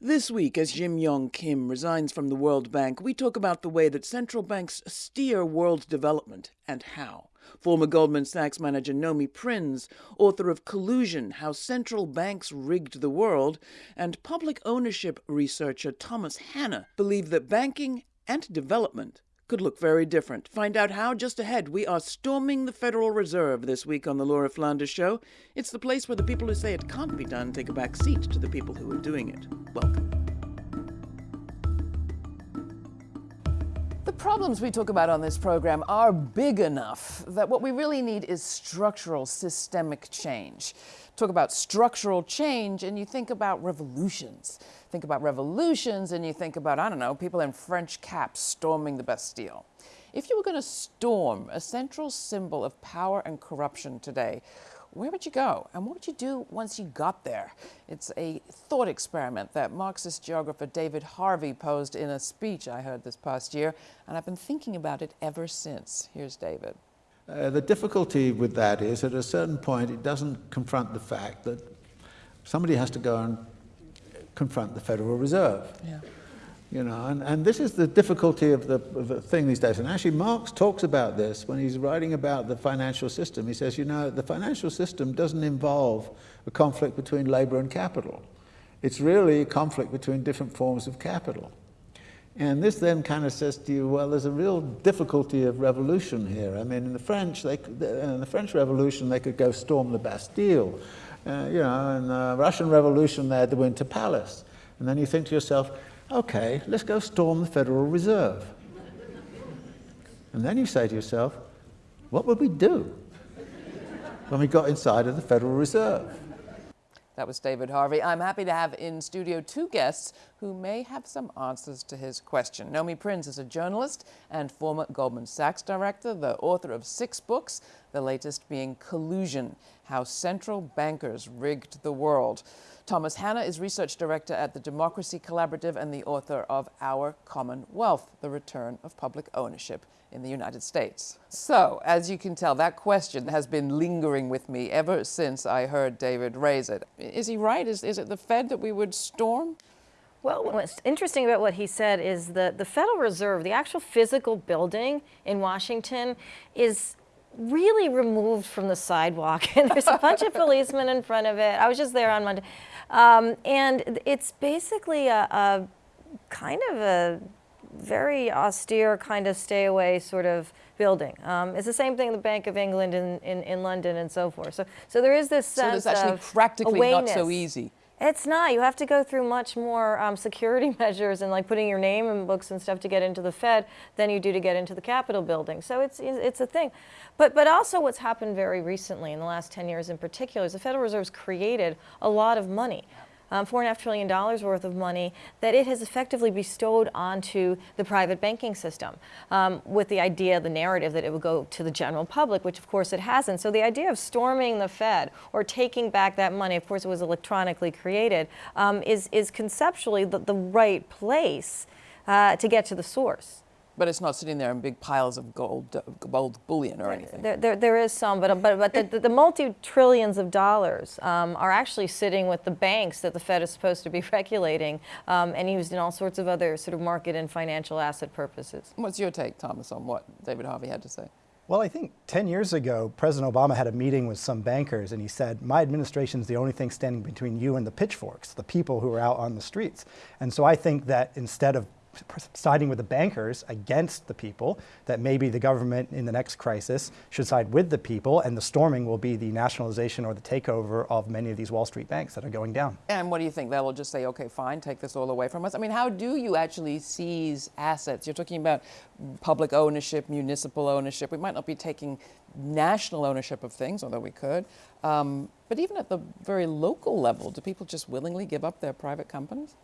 This week, as Jim Yong Kim resigns from the World Bank, we talk about the way that central banks steer world development and how. Former Goldman Sachs manager Nomi Prins, author of Collusion How Central Banks Rigged the World, and public ownership researcher Thomas Hanna believe that banking and development could look very different. Find out how just ahead. We are storming the Federal Reserve this week on the Laura Flanders Show. It's the place where the people who say it can't be done take a back seat to the people who are doing it. Welcome. Problems we talk about on this program are big enough that what we really need is structural, systemic change. Talk about structural change, and you think about revolutions think about revolutions and you think about, I don't know, people in French caps storming the Bastille. If you were going to storm a central symbol of power and corruption today, where would you go? And what would you do once you got there? It's a thought experiment that Marxist geographer David Harvey posed in a speech I heard this past year, and I've been thinking about it ever since. Here's David. Uh, the difficulty with that is at a certain point it doesn't confront the fact that somebody has to go and confront the Federal Reserve. Yeah. You know, and, and this is the difficulty of the, of the thing these days. And actually, Marx talks about this when he's writing about the financial system. He says, you know, the financial system doesn't involve a conflict between labor and capital. It's really a conflict between different forms of capital. And this then kind of says to you, well, there's a real difficulty of revolution here. I mean, in the French, they, in the French Revolution, they could go storm the Bastille. Uh, you know, in the Russian Revolution, they had the Winter Palace. And then you think to yourself, okay, let's go storm the Federal Reserve. and then you say to yourself, what would we do when we got inside of the Federal Reserve? That was David Harvey. I'm happy to have in studio two guests who may have some answers to his question. Nomi Prins is a journalist and former Goldman Sachs director, the author of six books, the latest being Collusion, How Central Bankers Rigged the World. Thomas Hanna is research director at the Democracy Collaborative and the author of Our Common Wealth, The Return of Public Ownership in the United States. So, as you can tell, that question has been lingering with me ever since I heard David raise it. Is he right? Is, is it the Fed that we would storm? Well, what's interesting about what he said is that the Federal Reserve, the actual physical building in Washington, is really removed from the sidewalk. and there's a bunch of policemen in front of it. I was just there on Monday. Um, and it's basically a, a kind of a very austere kind of stay away sort of building. Um, it's the same thing in the Bank of England in, in, in, London and so forth. So, so there is this sense so it's actually practically awareness. not so easy. It's not. You have to go through much more um, security measures and like putting your name in books and stuff to get into the Fed than you do to get into the Capitol building. So it's it's a thing. But but also what's happened very recently in the last 10 years in particular is the Federal Reserve's created a lot of money um, $4.5 trillion worth of money that it has effectively bestowed onto the private banking system um, with the idea, the narrative that it would go to the general public, which of course it hasn't. So the idea of storming the Fed or taking back that money, of course it was electronically created, um, is, is conceptually the, the right place uh, to get to the source. But it's not sitting there in big piles of gold, gold bullion or anything. There, there, there is some, but, but, but the, the multi-trillions of dollars um, are actually sitting with the banks that the Fed is supposed to be regulating um, and used in all sorts of other sort of market and financial asset purposes. What's your take, Thomas, on what David Harvey had to say? Well, I think 10 years ago, President Obama had a meeting with some bankers and he said, my administration is the only thing standing between you and the pitchforks, the people who are out on the streets. And so I think that instead of siding with the bankers against the people, that maybe the government in the next crisis should side with the people, and the storming will be the nationalization or the takeover of many of these Wall Street banks that are going down. And what do you think? They will just say, okay, fine, take this all away from us? I mean, how do you actually seize assets? You're talking about public ownership, municipal ownership. We might not be taking national ownership of things, although we could. Um, but even at the very local level, do people just willingly give up their private companies?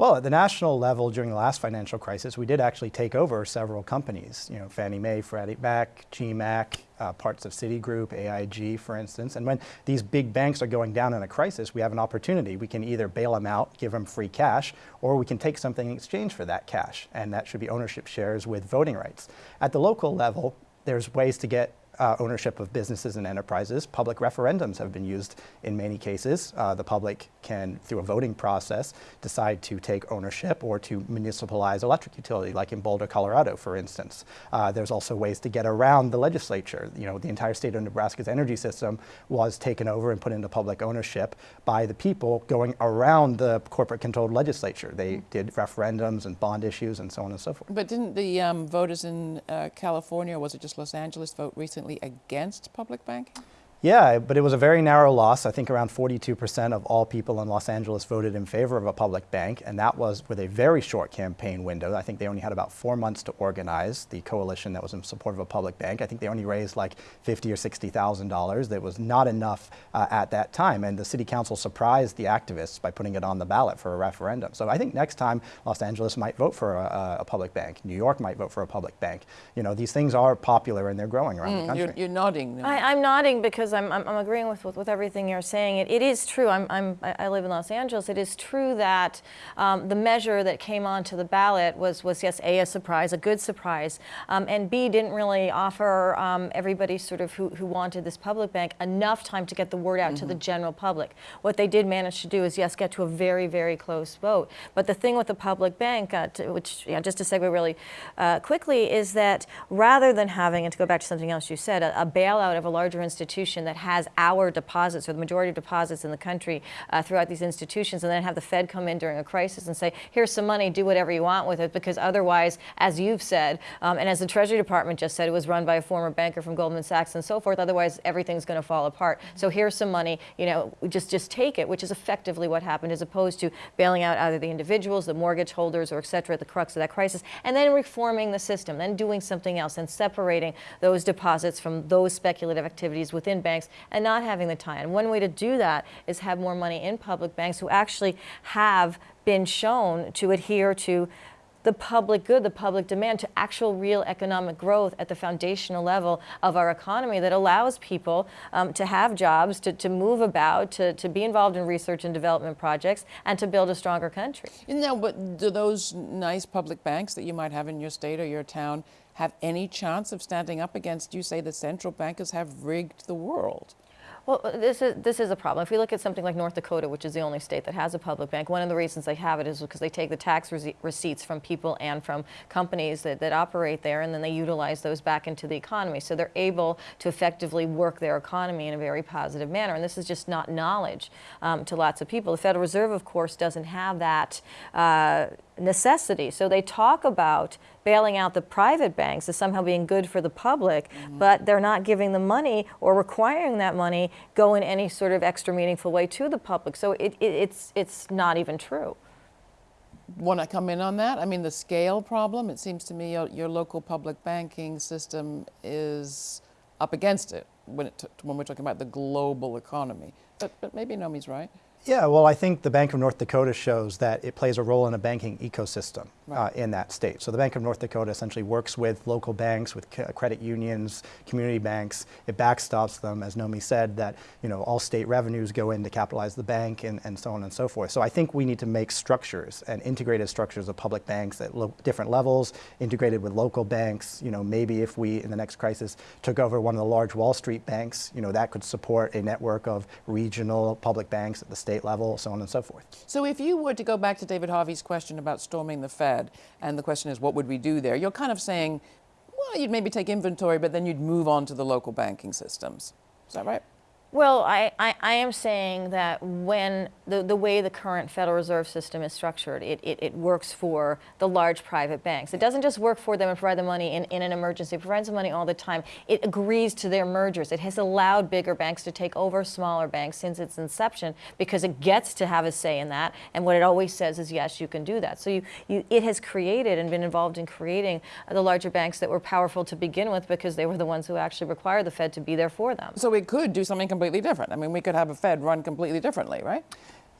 Well, at the national level during the last financial crisis, we did actually take over several companies, you know, Fannie Mae, Freddie Mac, GMAC, uh, parts of Citigroup, AIG, for instance. And when these big banks are going down in a crisis, we have an opportunity. We can either bail them out, give them free cash, or we can take something in exchange for that cash. And that should be ownership shares with voting rights. At the local level, there's ways to get uh, ownership of businesses and enterprises, public referendums have been used in many cases. Uh, the public can, through a voting process, decide to take ownership or to municipalize electric utility, like in Boulder, Colorado, for instance. Uh, there's also ways to get around the legislature. You know, the entire state of Nebraska's energy system was taken over and put into public ownership by the people going around the corporate-controlled legislature. They did referendums and bond issues and so on and so forth. But didn't the um, voters in uh, California, or was it just Los Angeles, vote recently against public banking? Yeah, but it was a very narrow loss. I think around 42% of all people in Los Angeles voted in favor of a public bank, and that was with a very short campaign window. I think they only had about four months to organize the coalition that was in support of a public bank. I think they only raised like 50 or 60,000 dollars. That was not enough uh, at that time, and the city council surprised the activists by putting it on the ballot for a referendum. So I think next time Los Angeles might vote for a, a public bank. New York might vote for a public bank. You know, these things are popular and they're growing around the country. You're, you're nodding. I, I'm nodding because I'm, I'm, I'm agreeing with, with, with everything you're saying. It, it is true. I'm, I'm, I live in Los Angeles. It is true that um, the measure that came onto the ballot was, was yes, A, a surprise, a good surprise, um, and B, didn't really offer um, everybody sort of who, who wanted this public bank enough time to get the word out to the general public. What they did manage to do is, yes, get to a very, very close vote. But the thing with the public bank, uh, to, which, yeah, just to segue really uh, quickly, is that rather than having, and to go back to something else you said, a, a bailout of a larger institution that has our deposits or the majority of deposits in the country uh, throughout these institutions, and then have the Fed come in during a crisis and say, here's some money, do whatever you want with it, because otherwise, as you've said, um, and as the Treasury Department just said, it was run by a former banker from Goldman Sachs and so forth, otherwise everything's going to fall apart. So here's some money, you know, just, just take it, which is effectively what happened, as opposed to bailing out either the individuals, the mortgage holders, or et cetera, at the crux of that crisis, and then reforming the system, then doing something else, and separating those deposits from those speculative activities within banks, and not having the tie. And one way to do that is have more money in public banks who actually have been shown to adhere to the public good, the public demand, to actual real economic growth at the foundational level of our economy that allows people um, to have jobs, to, to move about, to, to be involved in research and development projects, and to build a stronger country. Now, but do those nice public banks that you might have in your state or your town have any chance of standing up against, you say, the central bankers have rigged the world? Well, uh, this is this is a problem. If we look at something like North Dakota, which is the only state that has a public bank, one of the reasons they have it is because they take the tax rece- receipts from people and from companies that, that operate there, and then they utilize those back into the economy. So they're able to effectively work their economy in a very positive manner. And this is just not knowledge um, to lots of people. The Federal Reserve, of course, doesn't have that. Uh, necessity. So they talk about bailing out the private banks as somehow being good for the public, mm-hmm. but they're not giving the money or requiring that money go in any sort of extra meaningful way to the public. So it, it, it's, it's not even true. Want to come in on that? I mean, the scale problem, it seems to me your, your local public banking system is up against it when, it when we're talking about the global economy. But, but maybe Nomi's right. Yeah, well, I think the Bank of North Dakota shows that it plays a role in a banking ecosystem uh, in that state. So the Bank of North Dakota essentially works with local banks, with c- credit unions, community banks. It backstops them, as Nomi said, that you know all state revenues go in to capitalize the bank and, and so on and so forth. So I think we need to make structures and integrated structures of public banks at different levels, integrated with local banks. You know, maybe if we in the next crisis took over one of the large Wall Street banks, you know, that could support a network of regional public banks at the state level, so on and so forth. So if you were to go back to David Harvey's question about storming the Fed, and the question is, what would we do there? You're kind of saying, well, you'd maybe take inventory, but then you'd move on to the local banking systems. Is that right? Well, I, I, I am saying that when the, the way the current Federal Reserve System is structured, it, it, it works for the large private banks. It doesn't just work for them and provide them money in, in an emergency, it provides them money all the time. It agrees to their mergers. It has allowed bigger banks to take over smaller banks since its inception because it gets to have a say in that. And what it always says is, yes, you can do that. So you, you, it has created and been involved in creating the larger banks that were powerful to begin with because they were the ones who actually required the Fed to be there for them. So we could do something completely different. I mean, we could have a Fed run completely differently, right?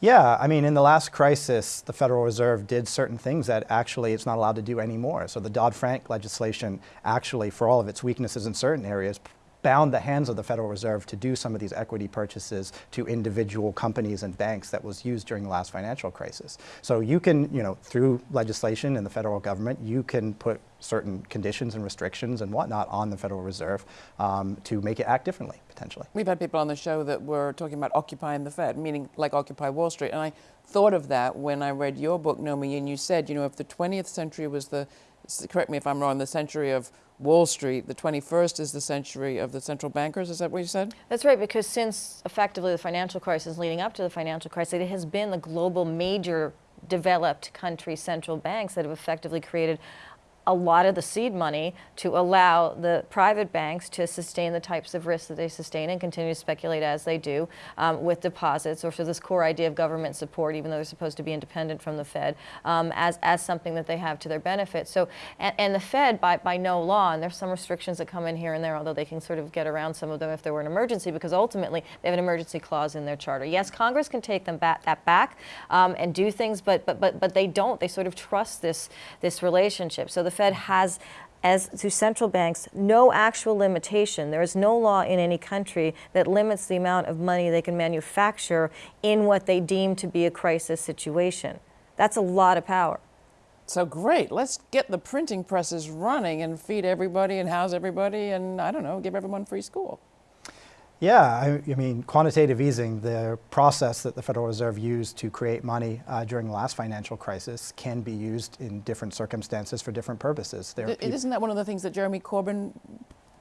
Yeah, I mean, in the last crisis, the Federal Reserve did certain things that actually it's not allowed to do anymore. So the Dodd Frank legislation, actually, for all of its weaknesses in certain areas, bound the hands of the Federal Reserve to do some of these equity purchases to individual companies and banks that was used during the last financial crisis. So you can, you know, through legislation in the federal government, you can put certain conditions and restrictions and whatnot on the Federal Reserve um, to make it act differently, potentially. We've had people on the show that were talking about occupying the Fed, meaning like Occupy Wall Street. And I thought of that when I read your book, Nomi, and you said, you know, if the 20th century was the, correct me if I'm wrong, the century of Wall Street, the 21st is the century of the central bankers. Is that what you said? That's right, because since effectively the financial crisis leading up to the financial crisis, it has been the global major developed country central banks that have effectively created a lot of the seed money to allow the private banks to sustain the types of risks that they sustain and continue to speculate as they do um, with deposits or for this core idea of government support, even though they're supposed to be independent from the Fed, um, as, as something that they have to their benefit. So, and, and, the Fed, by, by no law, and there's some restrictions that come in here and there, although they can sort of get around some of them if there were an emergency, because ultimately they have an emergency clause in their charter. Yes, Congress can take them back, that back um, and do things, but, but, but, but they don't. They sort of trust this, this relationship. So the Fed has as to central banks no actual limitation. There is no law in any country that limits the amount of money they can manufacture in what they deem to be a crisis situation. That's a lot of power. So great, let's get the printing presses running and feed everybody and house everybody and I don't know, give everyone free school. Yeah, I, I, mean, quantitative easing, the process that the Federal Reserve used to create money uh, during the last financial crisis, can be used in different circumstances for different purposes. There Isn't that one of the things that Jeremy Corbyn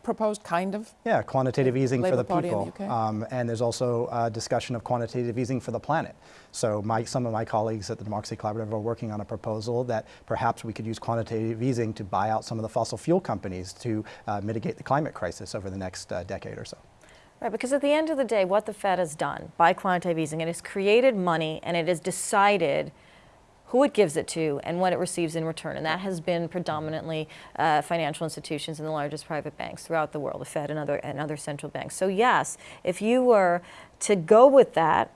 proposed, kind of? Yeah, quantitative easing for the Party people. The um, and there's also a discussion of quantitative easing for the planet. So my, some of my colleagues at the Democracy Collaborative are working on a proposal that perhaps we could use quantitative easing to buy out some of the fossil fuel companies to uh, mitigate the climate crisis over the next uh, decade or so. Right, because at the end of the day, what the Fed has done by quantitative easing, it has created money and it has decided who it gives it to and what it receives in return. And that has been predominantly uh, financial institutions and the largest private banks throughout the world, the Fed and other, and other central banks. So yes, if you were to go with that,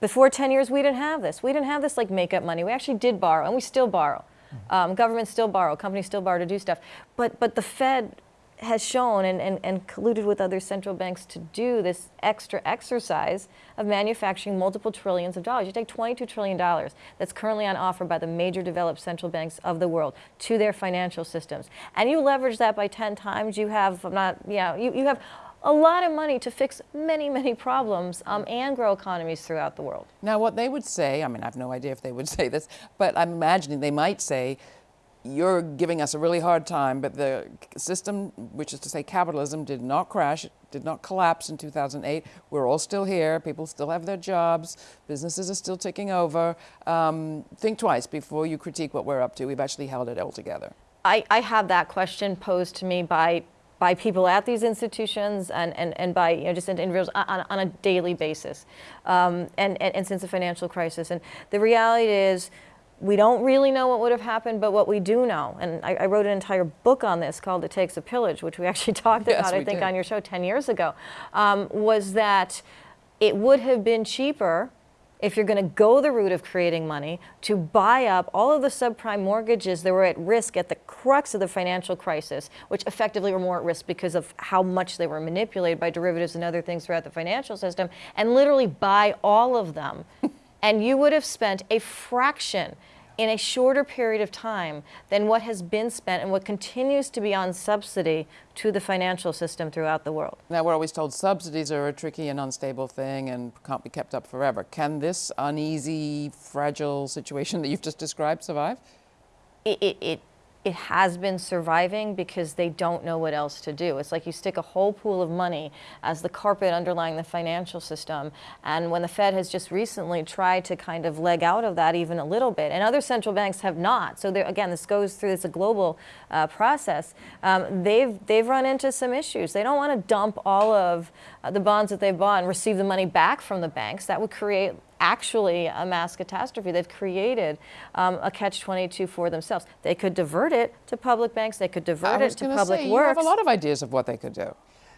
before 10 years, we didn't have this. We didn't have this like make-up money. We actually did borrow, and we still borrow. Um, governments still borrow, companies still borrow to do stuff. But, but the Fed has shown and, and, and colluded with other central banks to do this extra exercise of manufacturing multiple trillions of dollars. You take $22 trillion that's currently on offer by the major developed central banks of the world to their financial systems. And you leverage that by 10 times, you have not, you know, you, you have a lot of money to fix many, many problems um, and grow economies throughout the world. Now, what they would say, I mean, I have no idea if they would say this, but I'm imagining they might say you're giving us a really hard time, but the system, which is to say capitalism, did not crash, did not collapse in 2008. We're all still here. People still have their jobs. Businesses are still ticking over. Um, think twice before you critique what we're up to. We've actually held it all together. I, I have that question posed to me by by people at these institutions and, and, and by you know, just individuals on, on a daily basis um, and, and, and since the financial crisis. And the reality is we don't really know what would have happened, but what we do know, and I, I, wrote an entire book on this called It Takes a Pillage, which we actually talked yes, about, I think, did. on your show 10 years ago, um, was that it would have been cheaper if you're going to go the route of creating money to buy up all of the subprime mortgages that were at risk at the crux of the financial crisis, which effectively were more at risk because of how much they were manipulated by derivatives and other things throughout the financial system, and literally buy all of them. and you would have spent a fraction in a shorter period of time than what has been spent and what continues to be on subsidy to the financial system throughout the world. Now, we're always told subsidies are a tricky and unstable thing and can't be kept up forever. Can this uneasy, fragile situation that you've just described survive? It, it, it it has been surviving because they don't know what else to do. It's like you stick a whole pool of money as the carpet underlying the financial system. And when the Fed has just recently tried to kind of leg out of that even a little bit, and other central banks have not. So again, this goes through, it's a global uh, process. Um, they've, they've run into some issues. They don't want to dump all of uh, the bonds that they've bought and receive the money back from the banks. That would create actually a mass catastrophe. They've created um, a catch-22 for themselves. They could divert it to public banks. They could divert it to public say, works. You have a lot of ideas of what they could do.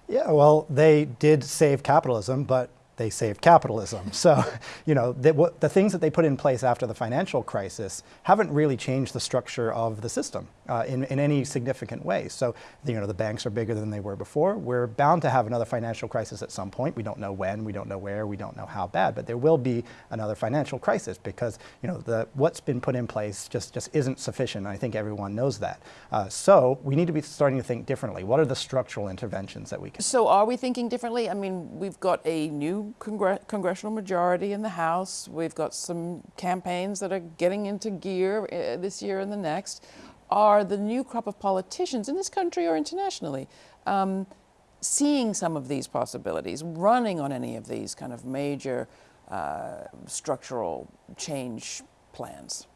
Yeah, well, they did save capitalism, but they saved capitalism. So, you know, the, what, the things that they put in place after the financial crisis haven't really changed the structure of the system uh, in, in any significant way. So, you know, the banks are bigger than they were before. We're bound to have another financial crisis at some point. We don't know when, we don't know where, we don't know how bad, but there will be another financial crisis because, you know, the, what's been put in place just, just isn't sufficient. I think everyone knows that. Uh, so we need to be starting to think differently. What are the structural interventions that we can? So are we thinking differently? I mean, we've got a new congr- congressional majority in the House. We've got some campaigns that are getting into gear uh, this year and the next. Are the new crop of politicians in this country or internationally um, seeing some of these possibilities, running on any of these kind of major uh, structural change plans?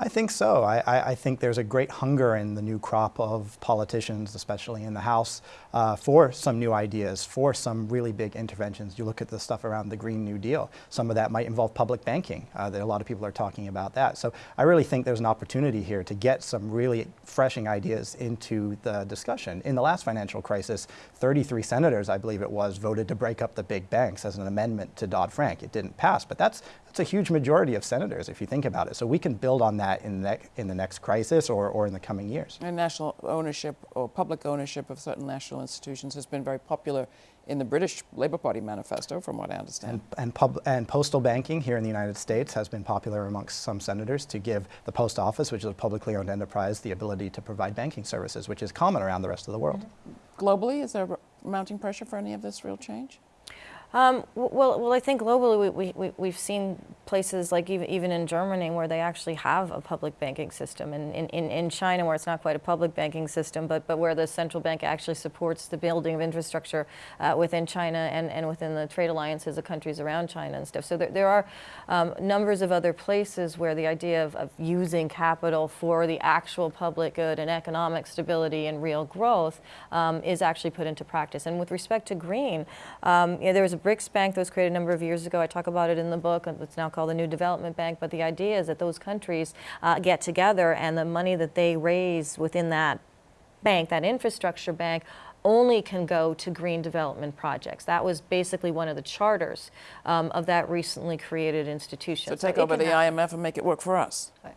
I think so. I, I, think there's a great hunger in the new crop of politicians, especially in the House, uh, for some new ideas, for some really big interventions. You look at the stuff around the Green New Deal. Some of that might involve public banking. Uh, there, a lot of people are talking about that. So I really think there's an opportunity here to get some really freshing ideas into the discussion. In the last financial crisis, 33 senators, I believe it was, voted to break up the big banks as an amendment to Dodd-Frank. It didn't pass, but that's that's a huge majority of senators if you think about it. So we can build on that in the, in the next crisis or, or in the coming years. And national ownership or public ownership of certain national institutions has been very popular in the British Labour Party manifesto, from what I understand. And, and, and, postal banking here in the United States has been popular amongst some senators to give the post office, which is a publicly owned enterprise, the ability to provide banking services, which is common around the rest of the world. Globally, is there mounting pressure for any of this real change? Um, well, well, I think globally we, we, we've seen places like even, even in Germany where they actually have a public banking system and in, in, in China where it's not quite a public banking system but, but where the central bank actually supports the building of infrastructure uh, within China and, and within the trade alliances of countries around China and stuff. So there, there are um, numbers of other places where the idea of, of using capital for the actual public good and economic stability and real growth um, is actually put into practice. And with respect to green, um, you know, there was a BRICS Bank that was created a number of years ago. I talk about it in the book. It's now called the New Development Bank. But the idea is that those countries uh, get together and the money that they raise within that bank, that infrastructure bank, only can go to green development projects. That was basically one of the charters um, of that recently created institution. So take so over the IMF and make it work for us. Right.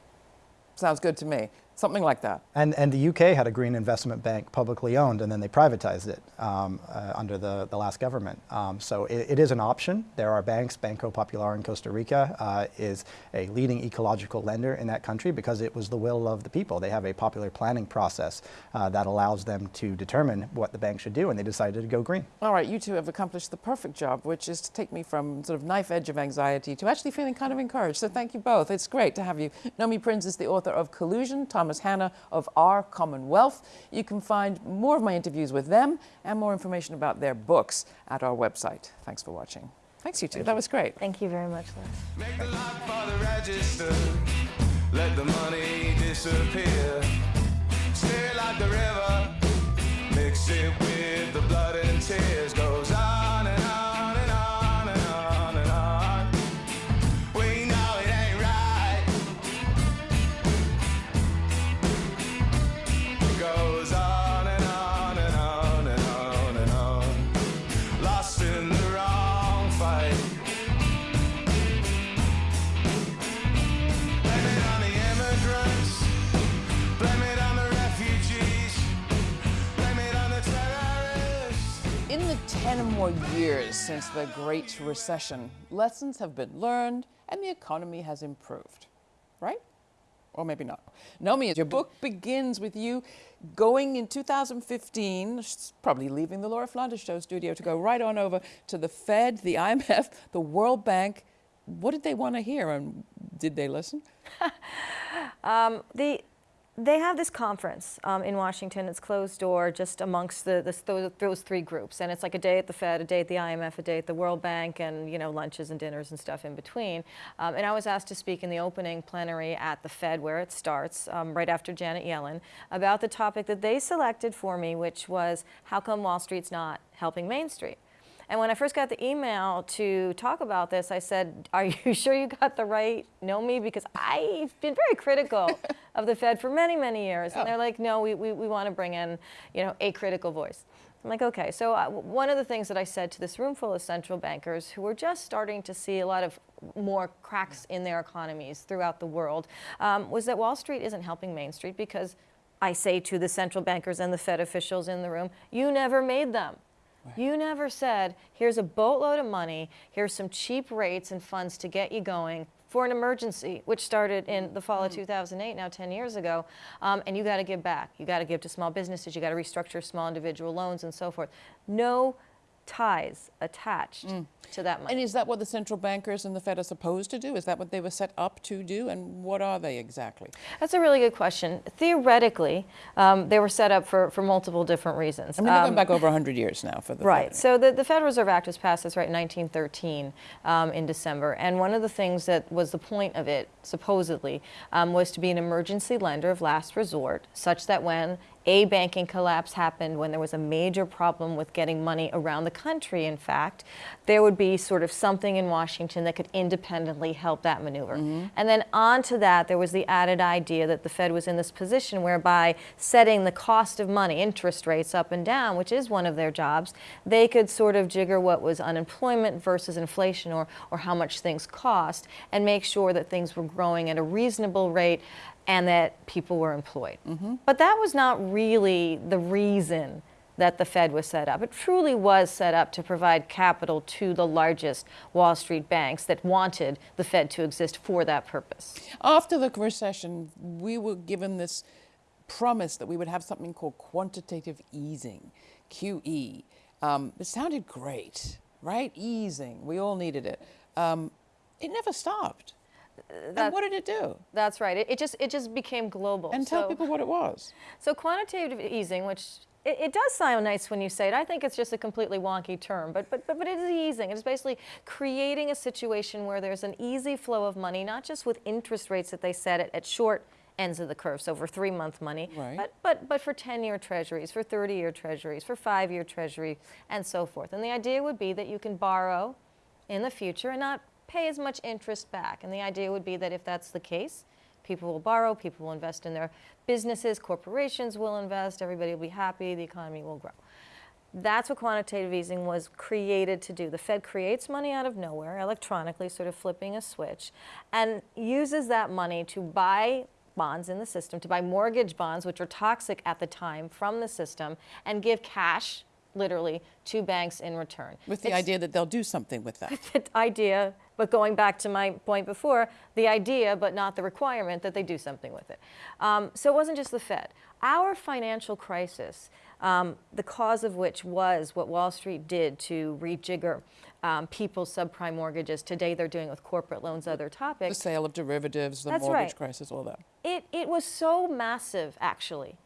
Sounds good to me. Something like that. And, and the UK had a green investment bank publicly owned, and then they privatized it um, uh, under the, the last government. Um, so it, it is an option. There are banks. Banco Popular in Costa Rica uh, is a leading ecological lender in that country because it was the will of the people. They have a popular planning process uh, that allows them to determine what the bank should do, and they decided to go green. All right, you two have accomplished the perfect job, which is to take me from sort of knife edge of anxiety to actually feeling kind of encouraged. So thank you both. It's great to have you. Nomi Prins is the author of Collusion. Thomas Thomas Hanna of Our Commonwealth. You can find more of my interviews with them and more information about their books at our website. Thanks for watching. Thanks, you two. Thank that you. was great. Thank you very much, Liz. More years since the Great Recession, lessons have been learned and the economy has improved, right? Or maybe not. Nomi, your book begins with you going in 2015, probably leaving the Laura Flanders Show studio to go right on over to the Fed, the IMF, the World Bank. What did they want to hear and did they listen? um, the they have this conference um, in Washington. It's closed door, just amongst the, the, those, those, three groups, and it's like a day at the Fed, a day at the IMF, a day at the World Bank, and you know lunches and dinners and stuff in between. Um, and I was asked to speak in the opening plenary at the Fed, where it starts, um, right after Janet Yellen, about the topic that they selected for me, which was how come Wall Street's not helping Main Street. And when I first got the email to talk about this, I said, are you sure you got the right Nomi? Because I've been very critical of the Fed for many, many years. And they're like, no, we, we, we want to bring in, you know, a critical voice. I'm like, okay. So uh, one of the things that I said to this room full of central bankers who were just starting to see a lot of more cracks in their economies throughout the world um, was that Wall Street isn't helping Main Street because I say to the central bankers and the Fed officials in the room, you never made them. You never said, here's a boatload of money, here's some cheap rates and funds to get you going for an emergency, which started in the fall of 2008, now 10 years ago, um, and you got to give back. You got to give to small businesses, you got to restructure small individual loans and so forth. No ties attached to that money. And is that what the central bankers and the Fed are supposed to do? Is that what they were set up to do? And what are they exactly? That's a really good question. Theoretically, um, they were set up for, for multiple different reasons. I mean, they're Um, going back over 100 years now for the Right. Fed. So the, the Federal Reserve Act was passed, that's right, in 1913 um, in December. And one of the things that was the point of it, supposedly, um, was to be an emergency lender of last resort, such that when a banking collapse happened, when there was a major problem with getting money around the country, in fact, there would be sort of something in Washington that could independently help that maneuver. Mm-hmm. And then onto that, there was the added idea that the Fed was in this position whereby setting the cost of money, interest rates up and down, which is one of their jobs, they could sort of jigger what was unemployment versus inflation or, or how much things cost and make sure that things were growing at a reasonable rate and that people were employed. But that was not really the reason that the Fed was set up. It truly was set up to provide capital to the largest Wall Street banks that wanted the Fed to exist for that purpose. After the recession, we were given this promise that we would have something called quantitative easing, QE. Um, it sounded great, right? Easing. We all needed it. Um, it never stopped. And what did it do? That's right. It, it just it just became global. And tell So- people what it was. So quantitative easing, which it, it does sound nice when you say it. I think it's just a completely wonky term, but but but, but it is easing. It is basically creating a situation where there's an easy flow of money, not just with interest rates that they set at, at short ends of the curve, so for three-month money, Right. but but but for 10-year treasuries, for 30-year treasuries, for five-year treasury, and so forth. And the idea would be that you can borrow in the future and not pay as much interest back. And the idea would be that if that's the case, people will borrow, people will invest in their businesses, corporations will invest, everybody will be happy, the economy will grow. That's what quantitative easing was created to do. The Fed creates money out of nowhere, electronically, sort of flipping a switch, and uses that money to buy bonds in the system, to buy mortgage bonds, which are toxic at the time, from the system, and give cash, literally, to banks in return. With the It's- idea that they'll do something with that. the idea, but going back to my point before, the idea, but not the requirement that they do something with it. Um, so it wasn't just the Fed. Our financial crisis, um, the cause of which was what Wall Street did to rejigger um, people's subprime mortgages. Today they're doing it with corporate loans, other topics. the sale of derivatives, the That's mortgage right. crisis, all that. It, it was so massive, actually,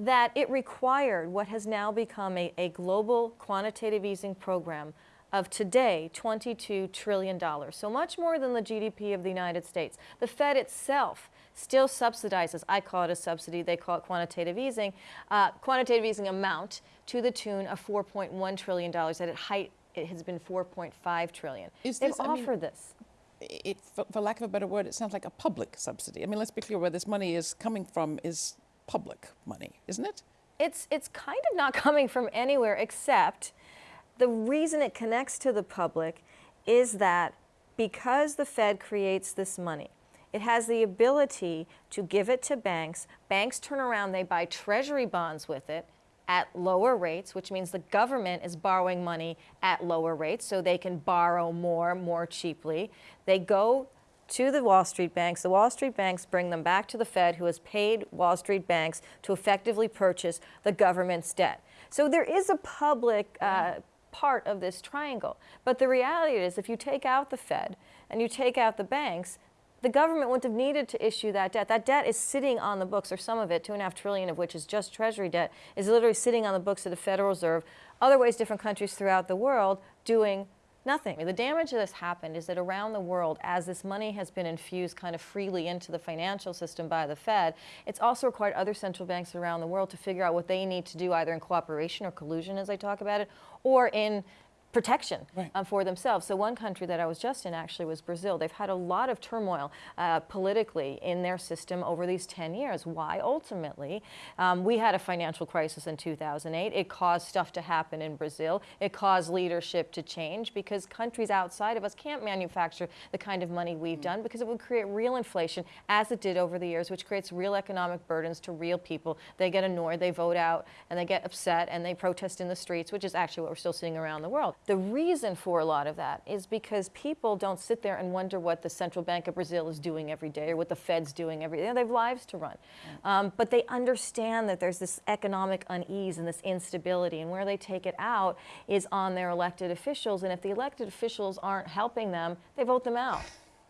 that it required what has now become a, a global quantitative easing program of today $22 trillion. So much more than the GDP of the United States. The Fed itself still subsidizes, I call it a subsidy, they call it quantitative easing, uh, quantitative easing amount to the tune of $4.1 trillion. At its height, it has been 4.5 trillion. Is They've this- I mean- offered this. it, for, for lack of a better word, it sounds like a public subsidy. I mean, let's be clear where this money is coming from is public money, isn't it? it's it's kind of not coming from anywhere except the reason it connects to the public is that because the Fed creates this money, it has the ability to give it to banks. Banks turn around, they buy treasury bonds with it at lower rates, which means the government is borrowing money at lower rates so they can borrow more, more cheaply. They go to the Wall Street banks. The Wall Street banks bring them back to the Fed, who has paid Wall Street banks to effectively purchase the government's debt. So there is a public uh, part of this triangle. But the reality is, if you take out the Fed and you take out the banks, the government wouldn't have needed to issue that debt. That debt is sitting on the books, or some of it, two and a half trillion of which is just Treasury debt, is literally sitting on the books of the Federal Reserve. Other ways, different countries throughout the world doing nothing. The damage that has happened is that around the world, as this money has been infused kind of freely into the financial system by the Fed, it's also required other central banks around the world to figure out what they need to do, either in cooperation or collusion, as I talk about it, or in protection Right. um, for themselves. So one country that I was just in actually was Brazil. They've had a lot of turmoil uh, politically in their system over these 10 years. Why? Ultimately, um, we had a financial crisis in 2008. It caused stuff to happen in Brazil. It caused leadership to change because countries outside of us can't manufacture the kind of money we've done because it would create real inflation as it did over the years, which creates real economic burdens to real people. They get annoyed, they vote out, and they get upset, and they protest in the streets, which is actually what we're still seeing around the world. The reason for a lot of that is because people don't sit there and wonder what the Central Bank of Brazil is doing every day or what the Fed's doing every day. They have lives to run. Um, but they understand that there's this economic unease and this instability, and where they take it out is on their elected officials. And if the elected officials aren't helping them, they vote them out.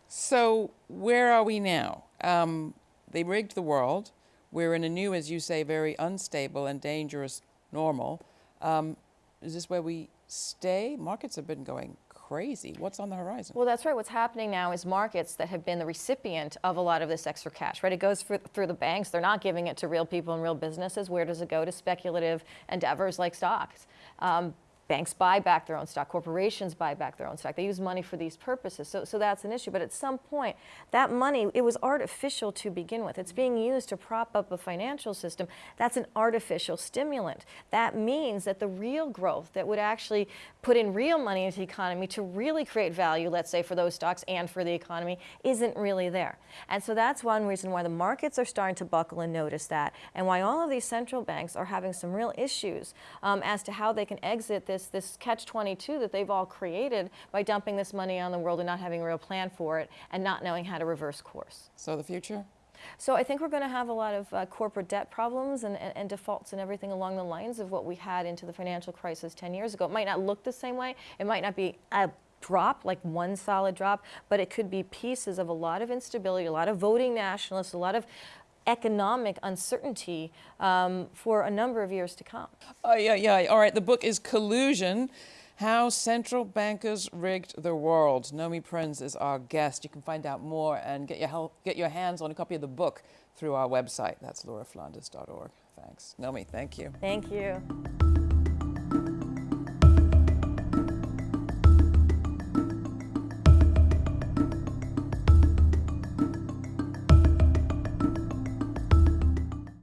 So where are we now? Um, they rigged the world. We're in a new, as you say, very unstable and dangerous normal. Um, is this where we stay? Markets have been going crazy. What's on the horizon? Well, that's right. What's happening now is markets that have been the recipient of a lot of this extra cash, right? It goes through, the banks. They're not giving it to real people and real businesses. Where does it go? To speculative endeavors like stocks. Um, banks buy back their own stock. Corporations buy back their own stock. They use money for these purposes. So, so that's an issue. But at some point, that money, it was artificial to begin with. It's being used to prop up a financial system. That's an artificial stimulant. That means that the real growth that would actually put in real money into the economy to really create value, let's say for those stocks and for the economy, isn't really there. And so that's one reason why the markets are starting to buckle and notice that, and why all of these central banks are having some real issues um, as to how they can exit this, this catch-22 that they've all created by dumping this money on the world and not having a real plan for it and not knowing how to reverse course. So the future? So I think we're going to have a lot of uh, corporate debt problems and, and, and defaults and everything along the lines of what we had into the financial crisis 10 years ago. It might not look the same way. It might not be a drop, like one solid drop, but it could be pieces of a lot of instability, a lot of voting nationalists, a lot of economic uncertainty um, for a number of years to come. Oh, yeah, yeah. All right. The book is Collusion How Central Bankers Rigged the World. Nomi Prins is our guest. You can find out more and get your, help, get your hands on a copy of the book through our website. That's lauraflanders.org. Thanks. Nomi, thank you. Thank you.